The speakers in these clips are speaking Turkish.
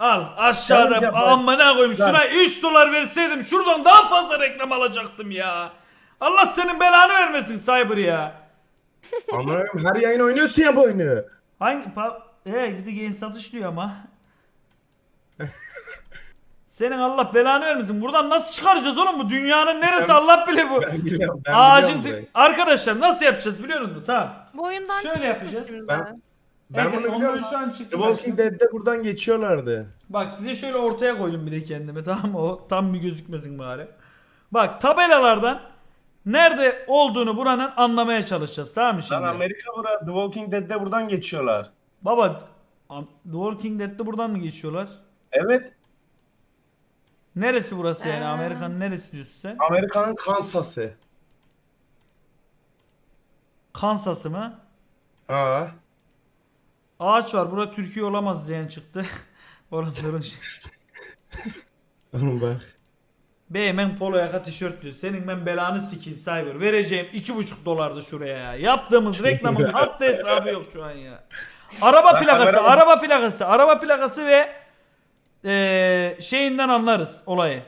Al aşağıda yapalım. amına koyayım Lan. şuna 3 dolar verseydim şuradan daha fazla reklam alacaktım ya. Allah senin belanı vermesin Cyber ya. Ama her yayın oynuyorsun ya bu oyunu. Hangi pa e bir de yayın satış diyor ama. Senin Allah belanı vermesin. Buradan nasıl çıkaracağız oğlum bu dünyanın neresi Ben- Allah bilir bu. Ben biliyorum. Ben Ağacın biliyorum burayı. arkadaşlar nasıl yapacağız biliyor musunuz? Tamam. Bu oyundan Şöyle çıkıyoruz yapacağız. şimdi. Ben- Ben Evet, bunu biliyorum. şu an çıktı The Walking Dead'de buradan geçiyorlardı. Bak size şöyle ortaya koydum bir de kendime tamam mı? O tam bir gözükmesin bari. Bak tabelalardan nerede olduğunu buranın anlamaya çalışacağız tamam mı şimdi? Lan Amerika bura The Walking Dead'de buradan geçiyorlar. Baba The Walking Dead'de buradan mı geçiyorlar? Evet. Neresi burası yani? Ee. Amerika'nın neresi diyorsun sen? Amerika'nın Kansas'ı. Kansas'ı mı? Ha. Ağaç var. Bura Türkiye olamaz diyen çıktı. Oranların şey. Oğlum bak. Beymen polo yaka tişört diyor. Senin ben belanı sikeyim Cyber. Vereceğim iki buçuk dolardı şuraya ya. Yaptığımız reklamın hatta hesabı yok şu an ya. Araba plakası, kamera- araba plakası, araba plakası ve eee, şeyinden anlarız olayı.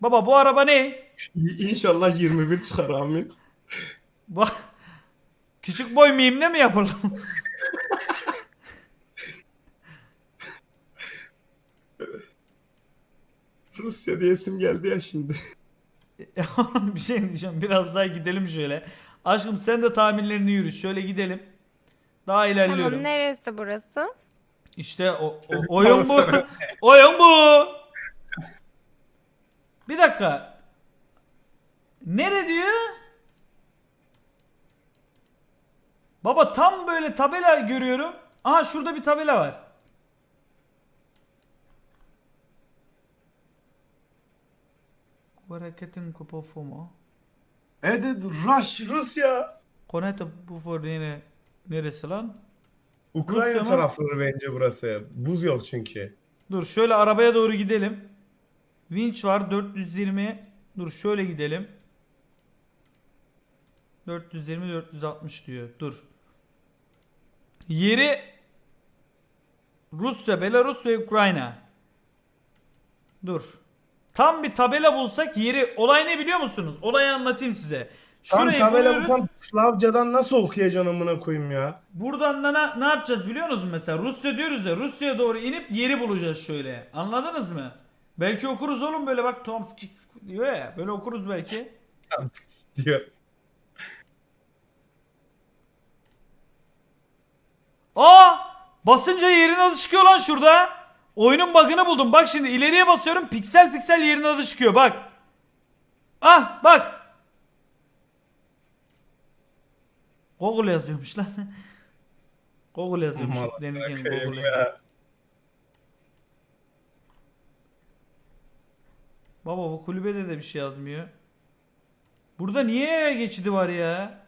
Baba bu araba ne? İnşallah 21 çıkar amin. Bak küçük boy miyimle mi yapalım? Rusya diyesim geldi ya şimdi. bir şey mi diyeceğim? Biraz daha gidelim şöyle. Aşkım sen de tahminlerini yürüt. Şöyle gidelim. Daha ilerliyorum. Tamam neresi burası? İşte o, o- oyun bu. oyun bu. Bir dakika. Nere diyor? Baba tam böyle tabela görüyorum. Aha şurada bir tabela var. Hareketin kupofu mu? Evet Rush, Rusya. Konete bu for nere, neresi lan? Ukrayna Rusya mı? tarafları bence burası. Buz yok çünkü. Dur şöyle arabaya doğru gidelim. Winch var 420. Dur şöyle gidelim. 420 460 diyor. Dur. Yeri Rusya, Belarus ve Ukrayna. Dur. Tam bir tabela bulsak yeri olay ne biliyor musunuz? Olayı anlatayım size. Tam Şurayı tabela buluyoruz. bu tam Slavcadan nasıl okuyacaksın amına koyayım ya? Buradan da ne, ne yapacağız biliyor musunuz mesela? Rusya diyoruz ya Rusya'ya doğru inip yeri bulacağız şöyle. Anladınız mı? Belki okuruz oğlum böyle bak Tomsk diyor ya. Böyle okuruz belki. diyor. Aa! Basınca yerin adı çıkıyor lan şurada. Oyunun bug'ını buldum. Bak şimdi ileriye basıyorum. Piksel piksel yerin adı çıkıyor. Bak. Ah bak. Google yazıyormuş lan. Google yazıyormuş. Aman Demirken Google ya. Baba bu kulübede de bir şey yazmıyor. Burada niye geçidi var ya?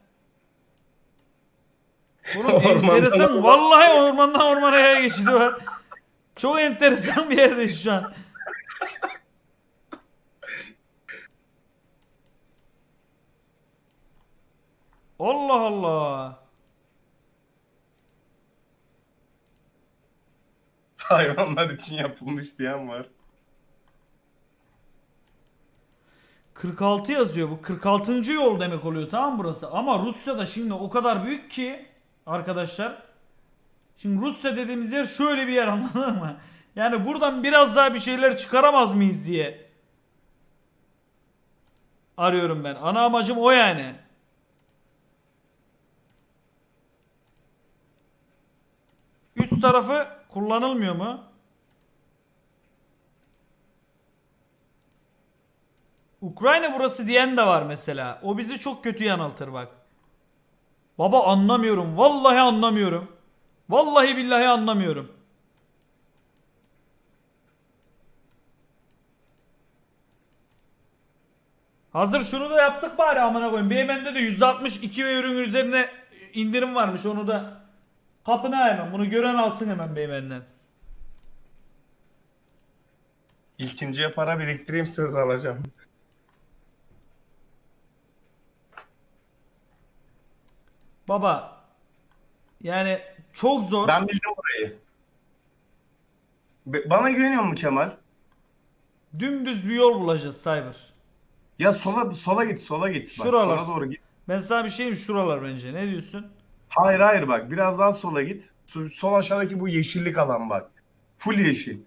Oğlum Ormandan enteresan. Vallahi ormandan ormana geçidi var. Çok enteresan bir yerdeyiz şu an. Allah Allah. Hayvanlar için yapılmış diyen var. 46 yazıyor bu. 46. yol demek oluyor tamam mı burası? Ama Rusya'da şimdi o kadar büyük ki arkadaşlar. Şimdi Rusya dediğimiz yer şöyle bir yer anladın mı? Yani buradan biraz daha bir şeyler çıkaramaz mıyız diye arıyorum ben. Ana amacım o yani. Üst tarafı kullanılmıyor mu? Ukrayna burası diyen de var mesela. O bizi çok kötü yanıltır bak. Baba anlamıyorum. Vallahi anlamıyorum. Vallahi billahi anlamıyorum. Hazır şunu da yaptık bari amına koyayım. BMW'de de 162 ve ürün üzerine indirim varmış. Onu da kapına hemen. Bunu gören alsın hemen BMW'den. İlkinciye para biriktireyim söz alacağım. Baba yani çok zor. Ben bildim burayı. Be- Bana güveniyor musun Kemal? Dümdüz bir yol bulacağız Cyber. Ya sola sola git sola git. Bak, Şuralar. sola doğru git. Ben sana bir şey diyeyim şuralar bence. Ne diyorsun? Hayır hayır bak biraz daha sola git. Sol, sol aşağıdaki bu yeşillik alan bak. Full yeşil.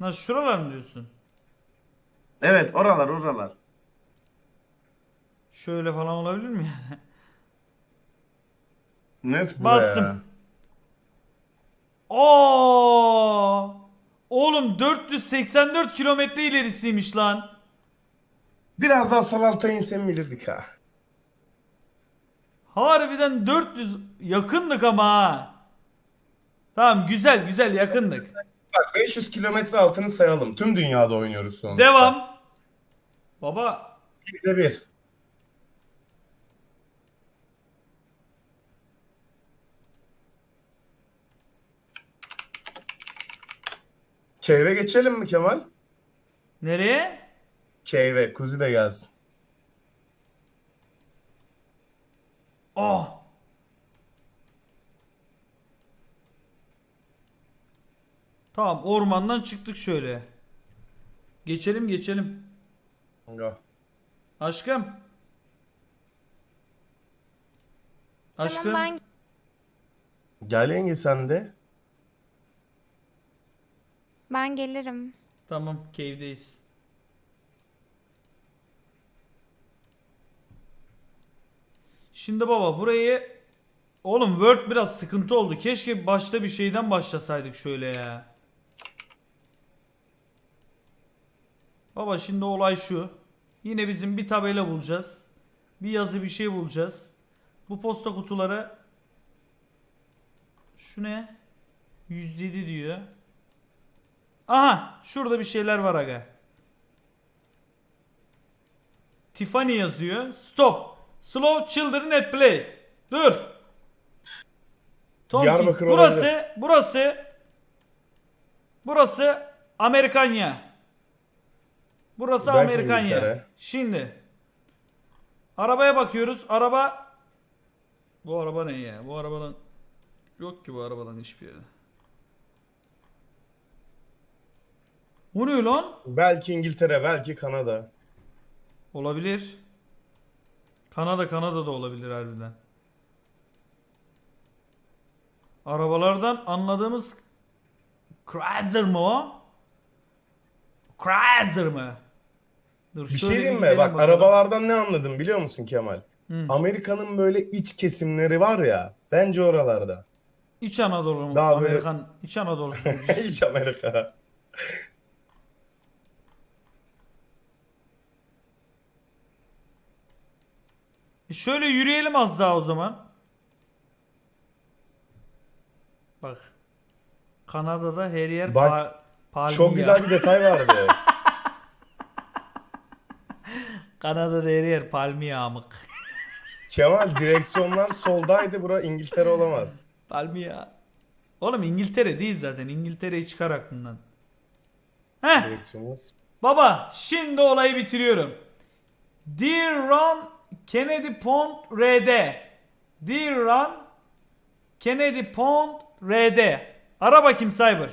Nasıl şuralar mı diyorsun? Evet oralar oralar. Şöyle falan olabilir mi yani? Net Bastım. Oo! Oğlum 484 kilometre ilerisiymiş lan. Biraz daha sol alta insen bilirdik ha. Harbiden 400 yakındık ama ha. Tamam güzel güzel yakındık. Bak 500 kilometre altını sayalım. Tüm dünyada oynuyoruz sonuçta. Devam. Baba Bir de bir. Keyve geçelim mi Kemal? nereye? Keyve, kuzi de gelsin. Oh. Tamam ormandan çıktık şöyle. Geçelim geçelim. Kanka. Aşkım. Aşkım. Tamam ben Gel yenge sen de. Ben gelirim. Tamam cave'deyiz. Şimdi baba burayı Oğlum Word biraz sıkıntı oldu. Keşke başta bir şeyden başlasaydık şöyle ya. Baba şimdi olay şu. Yine bizim bir tabela bulacağız. Bir yazı bir şey bulacağız. Bu posta kutuları şu ne? 107 diyor. Aha şurada bir şeyler var aga. Tiffany yazıyor. Stop. Slow children at play. Dur. Tompkins. Burası, olabilir. burası Burası Amerikanya. Burası Belki Amerikanya. Şimdi arabaya bakıyoruz. Araba bu araba ne ya? Bu arabadan yok ki bu arabadan hiçbir yere. Bu ne lan? Belki İngiltere, belki Kanada. Olabilir. Kanada Kanada da olabilir harbiden. Arabalardan anladığımız Chrysler mı o? Chrysler mı? Dur Bir şey diyeyim mi? Bak bakalım. arabalardan ne anladım biliyor musun Kemal? Hı. Amerika'nın böyle iç kesimleri var ya. Bence oralarda. İç Anadolu mu? Daha böyle- Amerikan İç Anadolu. İç Amerika. E şöyle yürüyelim az daha o zaman. Bak. Kanada'da her yer Bak, pa- palmiye. Çok güzel bir detay vardı. Kanada'da her yer palmiye amık. Kemal direksiyonlar soldaydı. Bura İngiltere olamaz. palmiye. Oğlum İngiltere değil zaten. İngiltere'yi çıkar aklından. Heh. Direksiyonlar. Baba şimdi olayı bitiriyorum. Dear Ron Kennedy Pond RD. Dear Ron Kennedy Pond RD. Ara bakayım Cyber.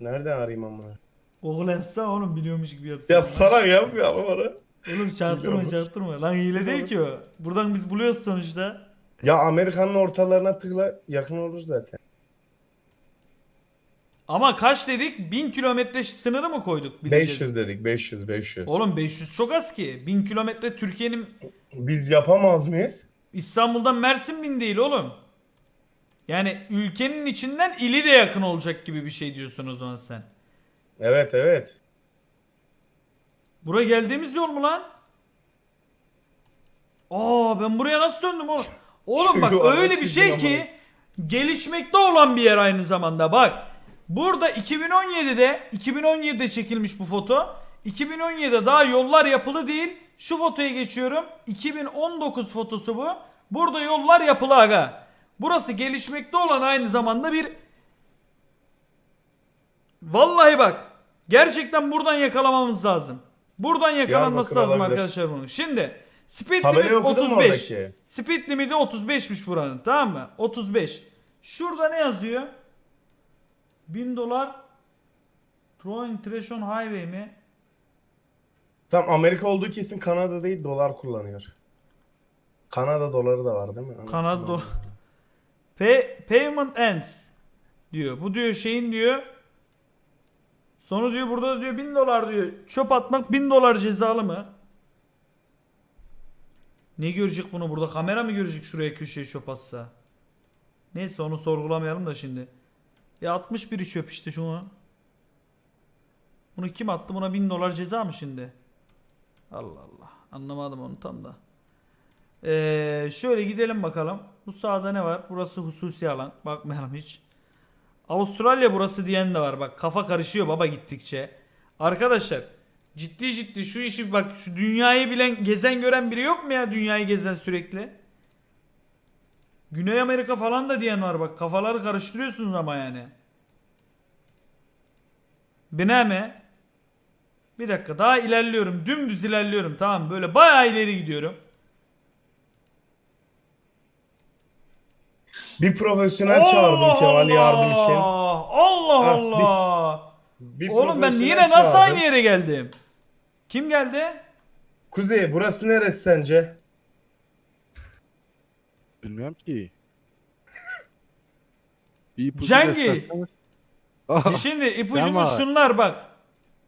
Nereden arayayım amına? Google yazsa oğlum biliyormuş gibi yapsın. Ya salak yapmıyor ama bana. Oğlum çarptırma çarptırma. Lan hile değil ki o. Buradan biz buluyoruz sonuçta. Ya Amerika'nın ortalarına tıkla yakın olur zaten. Ama kaç dedik? 1000 kilometre sınırı mı koyduk? Bileceğiz. 500 dedik 500 500. Oğlum 500 çok az ki. 1000 kilometre Türkiye'nin Biz yapamaz mıyız? İstanbul'dan Mersin bin değil oğlum. Yani ülkenin içinden ili de yakın olacak gibi bir şey diyorsun o zaman sen. Evet evet. Buraya geldiğimiz yol mu lan? Aa ben buraya nasıl döndüm oğlum? Oğlum bak öyle bir şey ki gelişmekte olan bir yer aynı zamanda bak. Burada 2017'de 2017'de çekilmiş bu foto. 2017'de daha yollar yapılı değil. Şu fotoya geçiyorum. 2019 fotosu bu. Burada yollar yapılı aga. Burası gelişmekte olan aynı zamanda bir Vallahi bak. Gerçekten buradan yakalamamız lazım. Buradan yakalanması Diyarbakır lazım olabilir. arkadaşlar bunun. Şimdi speed Tabelayı limit okudun mu 35. oradaki? Speed limiti 35'miş buranın tamam mı? 35. Şurada ne yazıyor? 1000 dolar Throwing Trash on Highway mi? Tam Amerika olduğu kesin Kanada değil dolar kullanıyor. Kanada doları da var değil mi? Anasını Kanada dolar. Pay, payment ends diyor. Bu diyor şeyin diyor. Sonu diyor burada diyor 1000 dolar diyor. Çöp atmak 1000 dolar cezalı mı? Ne görecek bunu burada? Kamera mı görecek şuraya köşeye çöp atsa? Neyse onu sorgulamayalım da şimdi. 60 biri çöp işte şunu. Bunu kim attı? Buna 1000 dolar ceza mı şimdi? Allah Allah. Anlamadım onu tam da. Ee, şöyle gidelim bakalım. Bu sağda ne var? Burası hususi alan. Bakmayalım hiç. Avustralya burası diyen de var. Bak kafa karışıyor baba gittikçe. Arkadaşlar ciddi ciddi şu işi bak şu dünyayı bilen gezen gören biri yok mu ya dünyayı gezen sürekli? Güney Amerika falan da diyen var bak kafaları karıştırıyorsunuz ama yani. Bine mi? Bir dakika daha ilerliyorum. Dümdüz ilerliyorum tamam böyle bayağı ileri gidiyorum. Bir profesyonel çağırdım Kemal yardım için. Allah bir- Allah. Bir Oğlum ben profesyonel yine nasıl çağırdım. aynı yere geldim? Kim geldi? Kuzey burası neresi sence? Bilmiyorum ki. Bir ipucu Cengiz. gösterseniz. Ah, Şimdi ipucumuz Tamam. şunlar bak.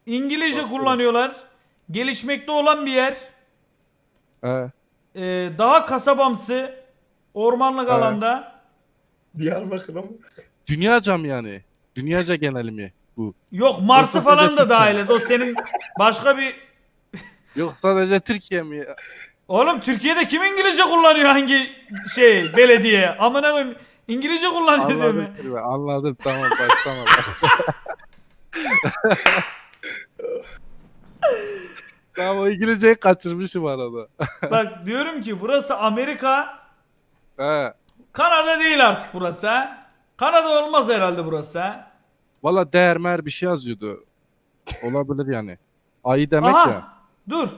İngilizce Bak, kullanıyorlar. Gelişmekte olan bir yer. Ee, daha kasabamsı. Ormanlık Evet. alanda. Diyarbakır'a mı? Dünyaca mı yani? Dünyaca geneli mi bu? Yok Mars'ı falan da dahil et. O senin başka bir... Yok sadece Türkiye mi? Oğlum Türkiye'de kim İngilizce kullanıyor hangi şey belediye? Amına koyayım. İngilizce kullanıyor değil mi? Anladım, Kirve, anladım tamam başlama. tamam o İngilizceyi kaçırmışım arada. Bak diyorum ki burası Amerika. He. Kanada değil artık burası ha. Kanada olmaz herhalde burası ha. Valla değer mer bir şey yazıyordu. Olabilir yani. Ayı demek Aha, ya. Dur.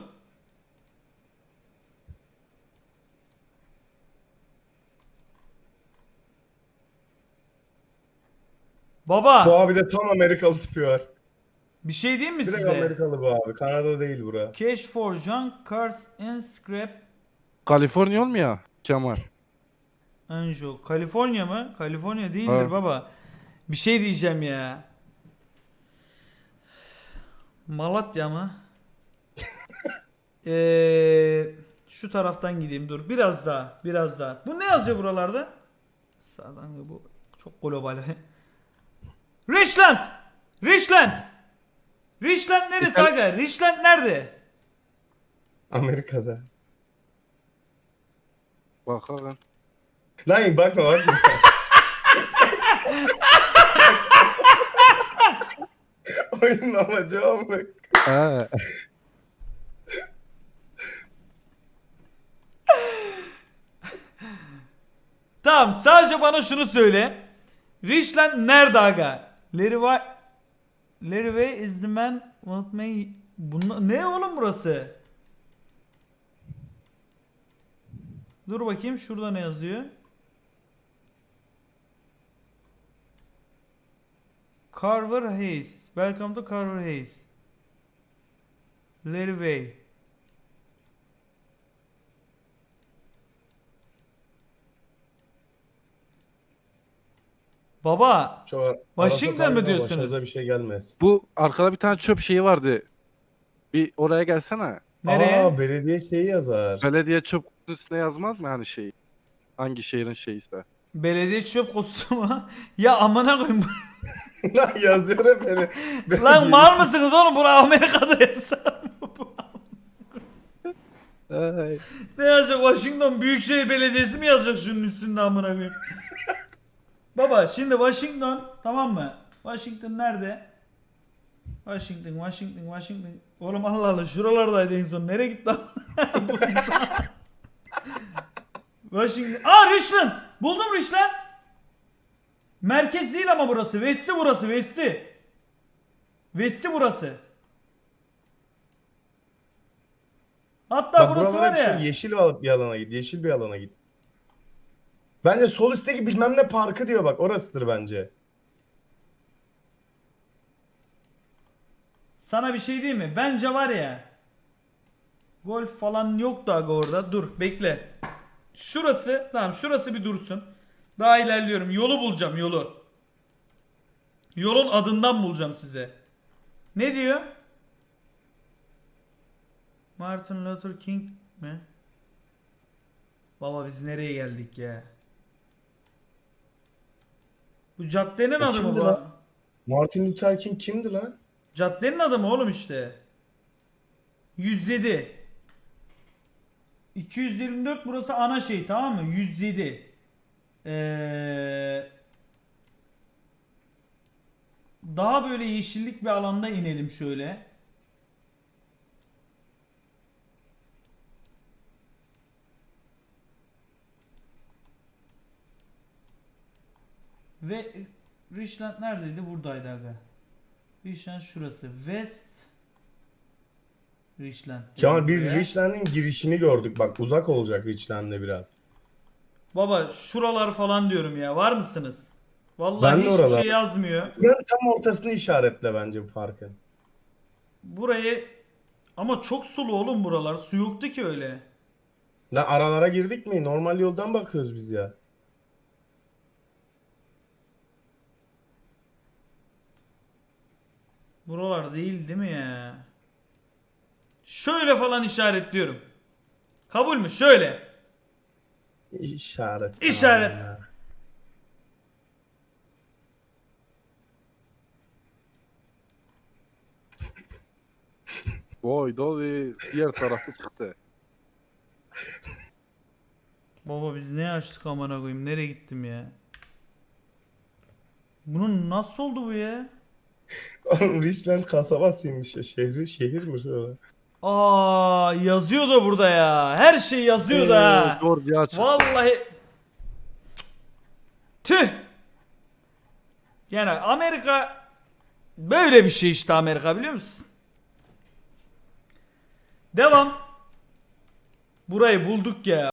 Baba Bu abi de tam Amerikalı tipi var. bir şey diyeyim mi Direkt size? Amerikalı bu abi. Kanada değil bura. Cash for junk cars and scrap Kaliforniya olmuyor Kemal. Anjo. Kaliforniya mı? Kaliforniya değildir Ha. baba. Bir şey diyeceğim ya. Malatya mı? Eee şu taraftan gideyim dur. Biraz daha. Biraz daha. Bu ne yazıyor buralarda? Sağdan bu çok global. Richland! Richland! Richland neresi İtal- aga? Richland nerede? Amerika'da. Bakalım. Lan bakma bakma. Oyunun amacı o mu? Tamam sadece bana şunu söyle. Richland nerede aga? Leroy Leroy is the man what may Bunla... ne oğlum burası? Dur bakayım şurada ne yazıyor? Carver Hayes. Welcome to Carver Hayes. Leroy. Baba Çok Washington mı diyorsunuz? Başımıza bir şey gelmez. Bu arkada bir tane çöp şeyi vardı. Bir oraya gelsene. nereye? Aa belediye şeyi yazar. Belediye çöp kutusuna yazmaz mı hani şey? Hangi şehrin şeyiyse. Belediye çöp kutusu mu? ya amına koyayım. Lan yazıyor hep beni. Lan mal mısınız oğlum? Bura Amerika'da yazar mı bu? Ay. Ne yazacak? Washington Büyükşehir Belediyesi mi yazacak şunun üstünde amına koyayım? Baba şimdi Washington tamam mı? Washington nerede? Washington, Washington, Washington. Oğlum Allah Allah şuralardaydı en son. Nereye gitti? Washington. Aa Richland. Buldum Richland. Merkez değil ama burası. West'i burası. West'i. West'i burası. Hatta Bak burası buralara var bir ya. şey yeşil bir alana git. Yeşil bir alana git. Bence sol üstteki bilmem ne parkı diyor bak orasıdır bence. Sana bir şey diyeyim mi? Bence var ya. Golf falan yok da aga orada. Dur bekle. Şurası tamam şurası bir dursun. Daha ilerliyorum. Yolu bulacağım yolu. Yolun adından bulacağım size. Ne diyor? Martin Luther King mi? Baba biz nereye geldik ya? Bu caddenin O adı mı kimdi bu? lan? Martin Luther King kimdi lan? Caddenin adı mı oğlum işte? 107. 224 burası ana şey tamam mı? 107. Ee, daha böyle yeşillik bir alanda inelim şöyle. Ve Richland neredeydi? Buradaydı aga. Richland şurası. West Richland. Kemal biz Buraya. Richland'in girişini gördük. Bak uzak olacak Richland'e biraz. Baba şuralar falan diyorum ya. Var mısınız? Vallahi Ben hiçbir oralar. şey yazmıyor. Buranın tam ortasını işaretle bence bu parkın. Burayı ama çok sulu oğlum buralar. Su yoktu ki öyle. Lan aralara girdik mi? Normal yoldan bakıyoruz biz ya. Buralar değil değil mi ya? Şöyle falan işaretliyorum. Kabul mü? Şöyle. İşaret. İşaret. Aa. Boy Dolly diğer tarafı çıktı. Baba biz ne açtık amına koyayım? Nereye gittim ya? Bunun nasıl oldu bu ya? Oğlum Richland kasabasıymış ya. Şehri şehir mi şöyle? Aa yazıyor da burada ya. Her şey yazıyor da. ha. Ee, Georgia çıktı. Vallahi tüh. Yani Amerika böyle bir şey işte Amerika biliyor musun? Devam. Burayı bulduk ya.